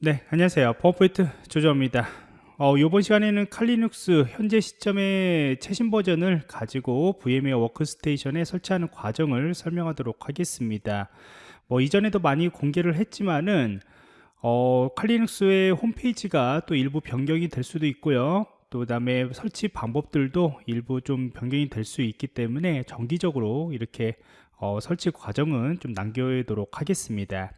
네, 안녕하세요. 퍼포이트 조조입니다. 어, 이번 시간에는 칼리눅스 현재 시점의 최신 버전을 가지고 VMware 워크스테이션에 설치하는 과정을 설명하도록 하겠습니다. 뭐 이전에도 많이 공개를 했지만은 어, 칼리눅스의 홈페이지가 또 일부 변경이 될 수도 있고요. 또 다음에 설치 방법들도 일부 좀 변경이 될 수 있기 때문에 정기적으로 이렇게 어, 설치 과정은 좀 남겨도록 하겠습니다.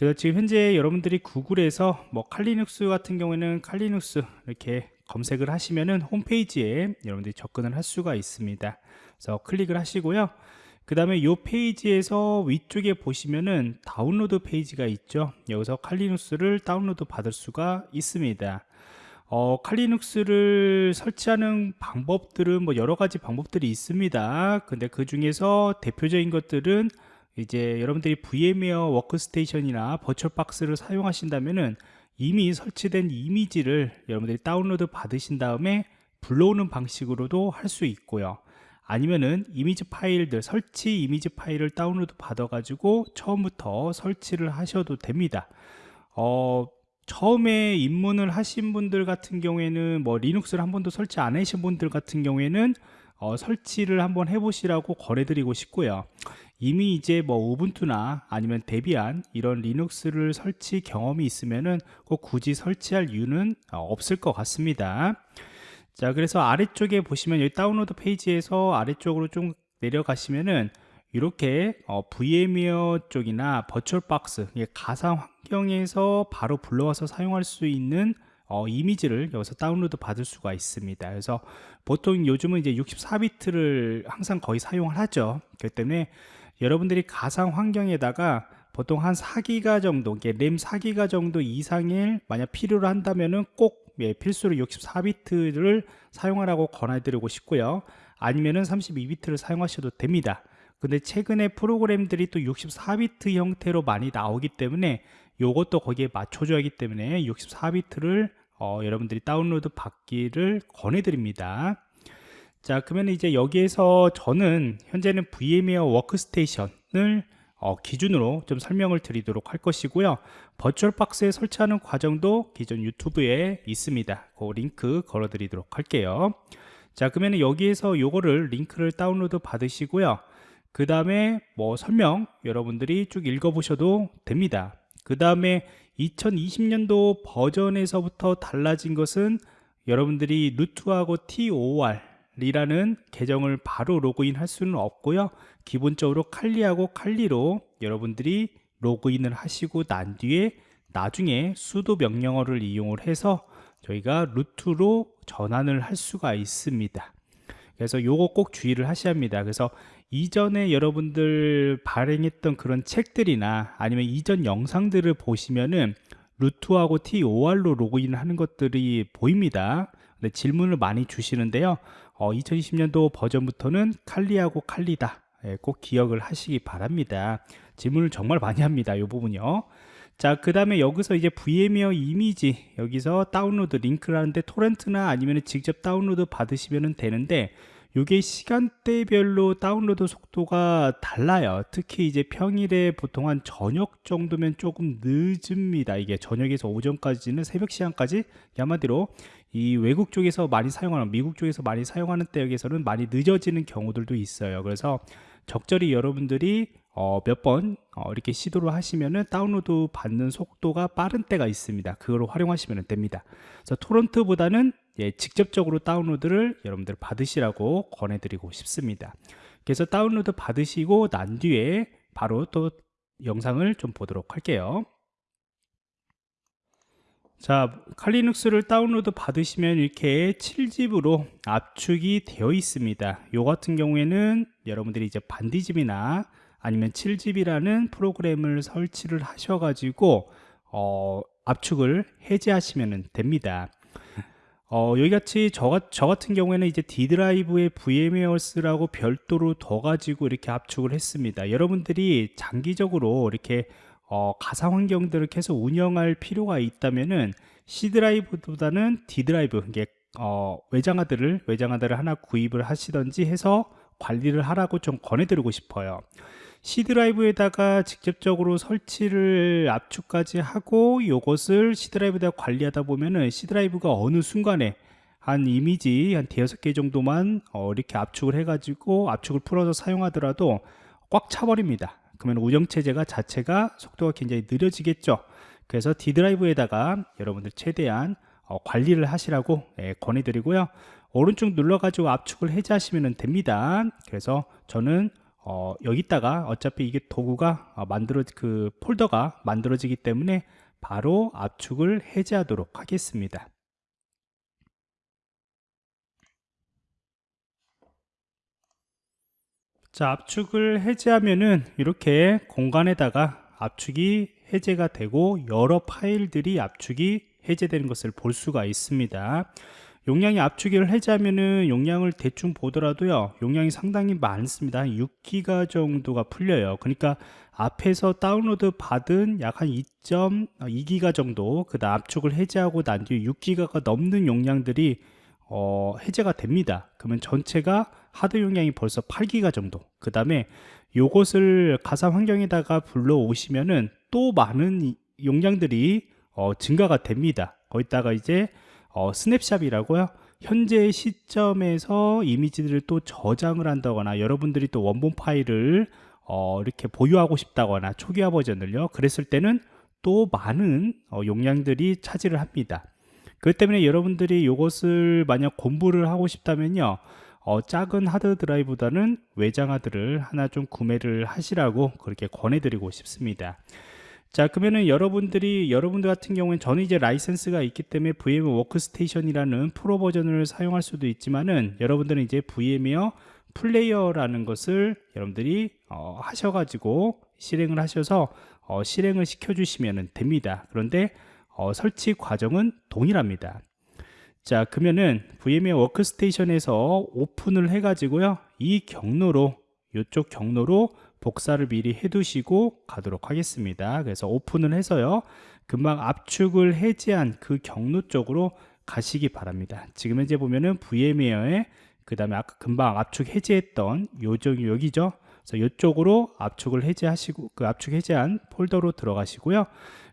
그래서 지금 현재 여러분들이 구글에서 뭐 칼리눅스 같은 경우에는 칼리눅스 이렇게 검색을 하시면은 홈페이지에 여러분들이 접근을 할 수가 있습니다. 그래서 클릭을 하시고요. 그 다음에 이 페이지에서 위쪽에 보시면은 다운로드 페이지가 있죠. 여기서 칼리눅스를 다운로드 받을 수가 있습니다. 어, 칼리눅스를 설치하는 방법들은 뭐 여러 가지 방법들이 있습니다. 근데 그 중에서 대표적인 것들은 이제 여러분들이 VM웨어 워크스테이션이나 버추얼박스를 사용하신다면은 이미 설치된 이미지를 여러분들이 다운로드 받으신 다음에 불러오는 방식으로도 할 수 있고요. 아니면은 이미지 파일들 설치 이미지 파일을 다운로드 받아 가지고 처음부터 설치를 하셔도 됩니다 어, 처음에 입문을 하신 분들 같은 경우에는 뭐 리눅스를 한 번도 설치 안 하신 분들 같은 경우에는 어, 설치를 한번 해보시라고 권해드리고 싶고요. 이미 이제 뭐 우분투나 아니면 데비안 이런 리눅스를 설치 경험이 있으면은 꼭 굳이 설치할 이유는 어, 없을 것 같습니다. 자, 그래서 아래쪽에 보시면 여기 다운로드 페이지에서 아래쪽으로 좀 내려가시면은 이렇게 어, VMware 쪽이나 버추얼박스 가상 환경에서 바로 불러와서 사용할 수 있는 어, 이미지를 여기서 다운로드 받을 수가 있습니다 그래서 보통 요즘은 이제 64비트를 항상 거의 사용을 하죠 그렇기 때문에 여러분들이 가상 환경에다가 보통 한 4기가 정도 램 4기가 정도 이상일 만약 필요로 한다면은 꼭 예, 필수로 64비트를 사용하라고 권해드리고 싶고요. 아니면은 32비트를 사용하셔도 됩니다. 근데 최근에 프로그램들이 또 64비트 형태로 많이 나오기 때문에 이것도 거기에 맞춰줘야 하기 때문에 64비트를 어, 여러분들이 다운로드 받기를 권해드립니다 자 그러면 이제 여기에서 저는 현재는 VMware 워크스테이션을 어, 기준으로 좀 설명을 드리도록 할 것이고요. 버추얼박스에 설치하는 과정도 기존 유튜브에 있습니다. 그 링크 걸어 드리도록 할게요. 자 그러면 여기에서 요거를 링크를 다운로드 받으시고요. 그 다음에 뭐 설명 여러분들이 쭉 읽어보셔도 됩니다. 그 다음에 2020년도 버전에서부터 달라진 것은 여러분들이 루트하고 TOR 이라는 계정을 바로 로그인 할 수는 없고요. 기본적으로 칼리하고 칼리로 여러분들이 로그인을 하시고 난 뒤에 나중에 수도 명령어를 이용을 해서 저희가 루트로 전환을 할 수가 있습니다. 그래서 요거 꼭 주의를 하셔야 합니다. 그래서 이전에 여러분들 발행했던 그런 책들이나 아니면 이전 영상들을 보시면은 루트하고 TOR로 로그인 하는 것들이 보입니다. 네, 질문을 많이 주시는데요 어, 2020년도 버전부터는 칼리하고 칼리다. 예, 꼭 기억을 하시기 바랍니다. 질문을 정말 많이 합니다 이 부분요. 자그 다음에 여기서 이제 VMware 이미지 여기서 다운로드 링크를 하는데 토렌트나 아니면 직접 다운로드 받으시면 되는데 이게 시간대별로 다운로드 속도가 달라요. 특히 이제 평일에 보통 한 저녁 정도면 조금 늦습니다. 이게 저녁에서 오전까지는 새벽 시간까지 한마디로 이 외국 쪽에서 많이 사용하는 미국 쪽에서 많이 사용하는 때역에서는 많이 늦어지는 경우들도 있어요. 그래서 적절히 여러분들이 어, 몇번 어, 이렇게 시도를 하시면은 다운로드 받는 속도가 빠른 때가 있습니다. 그걸 활용하시면 됩니다. 그래서 토론트보다는 예, 직접적으로 다운로드를 여러분들 받으시라고 권해드리고 싶습니다. 그래서 다운로드 받으시고 난 뒤에 바로 또 영상을 좀 보도록 할게요. 자 칼리눅스를 다운로드 받으시면 이렇게 7집으로 압축이 되어 있습니다. 요 같은 경우에는 여러분들이 이제 반디집이나 아니면 7집이라는 프로그램을 설치를 하셔 가지고 어, 압축을 해제하시면 됩니다 어, 여기같이 저, 저 같은 경우에는 이제 D 드라이브에 VMware스라고 별도로 더 가지고 이렇게 압축을 했습니다. 여러분들이 장기적으로 이렇게 어, 가상 환경들을 계속 운영할 필요가 있다면은 C 드라이브보다는 D 드라이브 이게 어, 외장하드를 외장하드를 하나 구입을 하시던지 해서 관리를 하라고 좀 권해드리고 싶어요 C 드라이브에다가 직접적으로 설치를 압축까지 하고 이것을 C 드라이브에다 관리하다 보면은 C 드라이브가 어느 순간에 한 이미지 한 대여섯 개 정도만 어, 이렇게 압축을 해가지고 압축을 풀어서 사용하더라도 꽉 차버립니다. 그러면 운영체제가 자체가 속도가 굉장히 느려지겠죠. 그래서 D 드라이브에다가 여러분들 최대한 어, 관리를 하시라고 예, 권해드리고요. 오른쪽 눌러가지고 압축을 해제하시면 됩니다. 그래서 저는 어, 여기다가 어차피 이게 도구가 어, 만들어 그 폴더가 만들어지기 때문에 바로 압축을 해제하도록 하겠습니다. 자, 압축을 해제하면은 이렇게 공간에다가 압축이 해제가 되고 여러 파일들이 압축이 해제되는 것을 볼 수가 있습니다. 용량이 압축을 해제하면은 용량을 대충 보더라도요 용량이 상당히 많습니다. 6기가 정도가 풀려요. 그러니까 앞에서 다운로드 받은 약 한 2.2기가 정도 그 다음 압축을 해제하고 난 뒤에 6기가가 넘는 용량들이 어, 해제가 됩니다. 그러면 전체가 하드 용량이 벌써 8기가 정도. 그 다음에 요것을 가상 환경에다가 불러오시면은 또 많은 용량들이 어, 증가가 됩니다. 거기다가 이제 어, 스냅샵이라고요? 현재 시점에서 이미지들을 또 저장을 한다거나 여러분들이 또 원본 파일을 어, 이렇게 보유하고 싶다거나 초기화 버전을요. 그랬을 때는 또 많은 어, 용량들이 차지를 합니다. 그렇기 때문에 여러분들이 이것을 만약 공부를 하고 싶다면요. 어, 작은 하드 드라이브보다는 외장 하드를 하나 좀 구매를 하시라고 그렇게 권해드리고 싶습니다 자 그러면은 여러분들이 여러분들 같은 경우엔 저는 이제 라이센스가 있기 때문에 VM 워크스테이션이라는 프로 버전을 사용할 수도 있지만은 여러분들은 이제 VMware 플레이어라는 것을 여러분들이 어, 하셔가지고 실행을 하셔서 어, 실행을 시켜 주시면 됩니다. 그런데 어, 설치 과정은 동일합니다. 자 그러면은 VMware Workstation에서 오픈을 해 가지고요. 이 경로로 이쪽 경로로 복사를 미리 해 두시고 가도록 하겠습니다. 그래서 오픈을 해서요. 금방 압축을 해제한 그 경로 쪽으로 가시기 바랍니다. 지금 현재 보면은 VMware에 그 다음에 아까 금방 압축 해제했던 요쪽 여기죠? 그래서 이쪽으로 압축을 해제하시고 그 압축 해제한 폴더로 들어가시고요.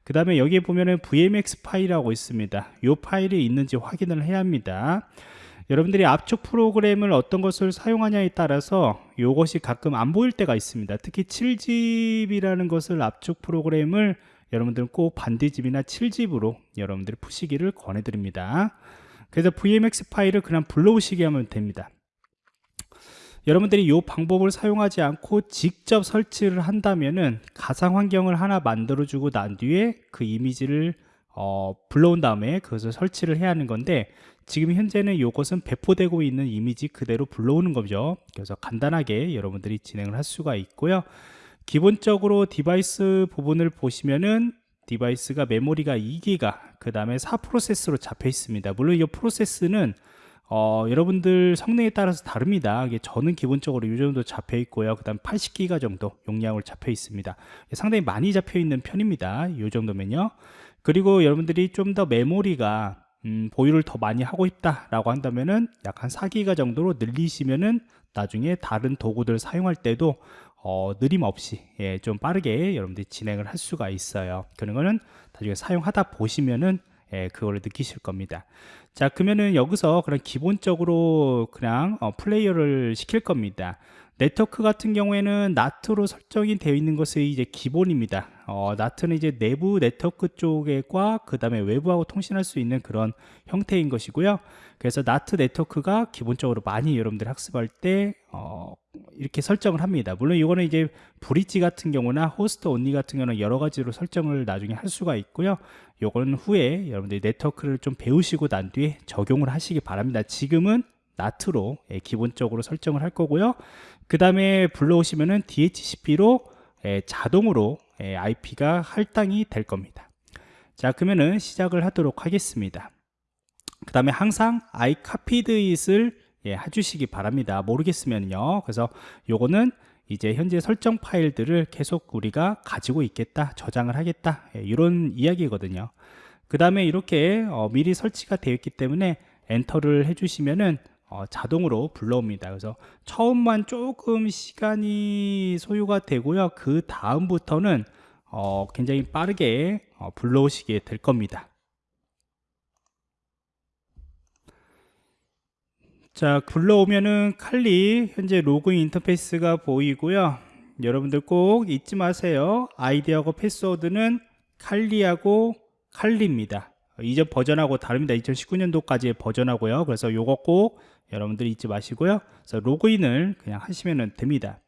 그 다음에 여기에 보면은 VMX 파일이라고 있습니다. 이 파일이 있는지 확인을 해야 합니다 여러분들이 압축 프로그램을 어떤 것을 사용하냐에 따라서 이것이 가끔 안 보일 때가 있습니다. 특히 7집이라는 것을 압축 프로그램을 여러분들은 꼭 반디집이나 7집으로 여러분들이 푸시기를 권해드립니다. 그래서 VMX 파일을 그냥 불러오시게 하면 됩니다. 여러분들이 이 방법을 사용하지 않고 직접 설치를 한다면은 가상 환경을 하나 만들어 주고 난 뒤에 그 이미지를 어, 불러온 다음에 그것을 설치를 해야 하는 건데 지금 현재는 이것은 배포되고 있는 이미지 그대로 불러오는 거죠. 그래서 간단하게 여러분들이 진행을 할 수가 있고요. 기본적으로 디바이스 부분을 보시면은 디바이스가 메모리가 2기가 그 다음에 4프로세스로 잡혀 있습니다. 물론 이 프로세스는 어, 여러분들 성능에 따라서 다릅니다. 저는 기본적으로 이 정도 잡혀 있고요. 그 다음 80기가 정도 용량을 잡혀 있습니다. 상당히 많이 잡혀 있는 편입니다. 이 정도면요. 그리고 여러분들이 좀 더 메모리가 음, 보유를 더 많이 하고 있다라고 한다면은 약 한 4기가 정도로 늘리시면은 나중에 다른 도구들 사용할 때도 어, 느림 없이 예, 좀 빠르게 여러분들이 진행을 할 수가 있어요. 그런 거는 나중에 사용하다 보시면은 예, 그거를 느끼실 겁니다. 자 그러면은 여기서 그런 기본적으로 그냥 어, 플레이어를 시킬 겁니다. 네트워크 같은 경우에는 NAT로 설정이 되어 있는 것이 이제 기본입니다. 어, NAT는 이제 내부 네트워크 쪽과 그 다음에 외부하고 통신할 수 있는 그런 형태인 것이고요. 그래서 나트 네트워크가 기본적으로 많이 여러분들 학습할 때 어, 이렇게 설정을 합니다. 물론 이거는 이제 브릿지 같은 경우나 호스트 온리 같은 경우는 여러 가지로 설정을 나중에 할 수가 있고요. 요거는 후에 여러분들이 네트워크를 좀 배우시고 난 뒤에 적용을 하시기 바랍니다. 지금은 나트로 예, 기본적으로 설정을 할 거고요. 그 다음에 불러오시면은 DHCP로 예, 자동으로 예, IP가 할당이 될 겁니다. 자 그러면은 시작을 하도록 하겠습니다. 그 다음에 항상 I copied it을 예, 해주시기 바랍니다 모르겠으면요 그래서 요거는 이제 현재 설정 파일들을 계속 우리가 가지고 있겠다 저장을 하겠다 예, 이런 이야기거든요 그 다음에 이렇게 어, 미리 설치가 되어 있기 때문에 엔터를 해주시면은 어, 자동으로 불러옵니다. 그래서 처음만 조금 시간이 소요가 되고요. 그 다음부터는 어, 굉장히 빠르게 어, 불러오시게 될 겁니다. 자, 불러오면은 칼리 현재 로그인 인터페이스가 보이고요. 여러분들 꼭 잊지 마세요. 아이디하고 패스워드는 칼리하고 칼리입니다. 이전 버전하고 다릅니다. 2019년도까지의 버전하고요. 그래서 요거 꼭 여러분들 잊지 마시고요. 그래서 로그인을 그냥 하시면 됩니다.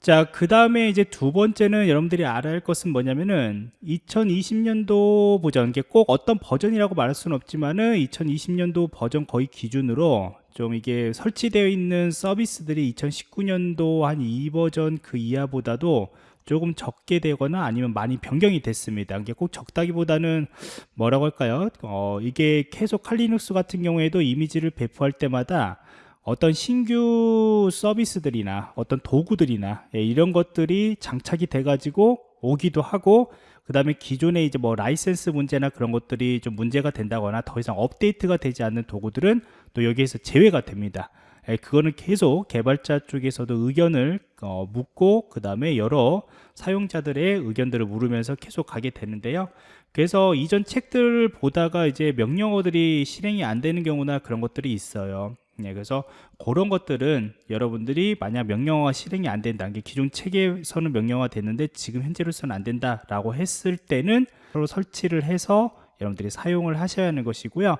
자, 그 다음에 이제 두 번째는 여러분들이 알아야 할 것은 뭐냐면은 2020년도 버전, 이게 꼭 어떤 버전이라고 말할 수는 없지만은 2020년도 버전 거의 기준으로 좀 이게 설치되어 있는 서비스들이 2019년도 한 2버전 그 이하보다도 조금 적게 되거나 아니면 많이 변경이 됐습니다. 이게 꼭 적다기보다는 뭐라고 할까요? 어, 이게 계속 칼리눅스 같은 경우에도 이미지를 배포할 때마다 어떤 신규 서비스들이나 어떤 도구들이나 예, 이런 것들이 장착이 돼 가지고 오기도 하고 그 다음에 기존에 이제 뭐 라이센스 문제나 그런 것들이 좀 문제가 된다거나 더 이상 업데이트가 되지 않는 도구들은 또 여기에서 제외가 됩니다. 예, 그거는 계속 개발자 쪽에서도 의견을 어, 묻고 그 다음에 여러 사용자들의 의견들을 물으면서 계속 가게 되는데요. 그래서 이전 책들을 보다가 이제 명령어들이 실행이 안 되는 경우나 그런 것들이 있어요 네, 그래서 그런 것들은 여러분들이 만약 명령어가 실행이 안 된다. 게 기존 체계에서는 명령어가 됐는데 지금 현재로서는 안 된다 라고 했을 때는 서로 설치를 해서 여러분들이 사용을 하셔야 하는 것이고요.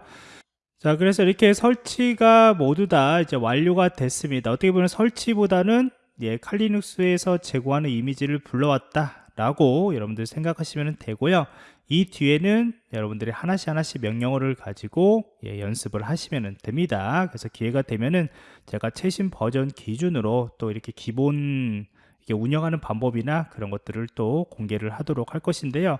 자, 그래서 이렇게 설치가 모두 다 이제 완료가 됐습니다. 어떻게 보면 설치보다는 예, 칼리눅스에서 제공하는 이미지를 불러왔다 라고 여러분들 생각하시면 되고요. 이 뒤에는 여러분들이 하나씩 하나씩 명령어를 가지고 예, 연습을 하시면 됩니다. 그래서 기회가 되면은 제가 최신 버전 기준으로 또 이렇게 기본 이렇게 운영하는 방법이나 그런 것들을 또 공개를 하도록 할 것인데요.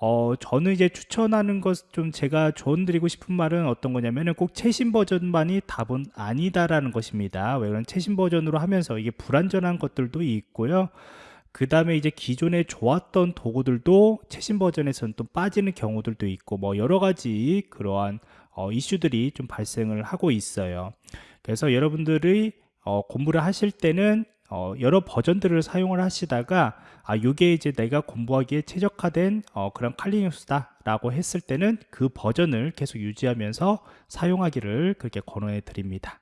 어, 저는 이제 추천하는 것 좀 제가 조언 드리고 싶은 말은 어떤 거냐면은 꼭 최신 버전만이 답은 아니다라는 것입니다. 왜 그런 최신 버전으로 하면서 이게 불완전한 것들도 있고요. 그 다음에 이제 기존에 좋았던 도구들도 최신 버전에서는 또 빠지는 경우들도 있고 뭐 여러 가지 그러한 어, 이슈들이 좀 발생을 하고 있어요. 그래서 여러분들이 어, 공부를 하실 때는 어, 여러 버전들을 사용을 하시다가 아 이게 이제 내가 공부하기에 최적화된 어, 그런 칼리눅스다 라고 했을 때는 그 버전을 계속 유지하면서 사용하기를 그렇게 권해 드립니다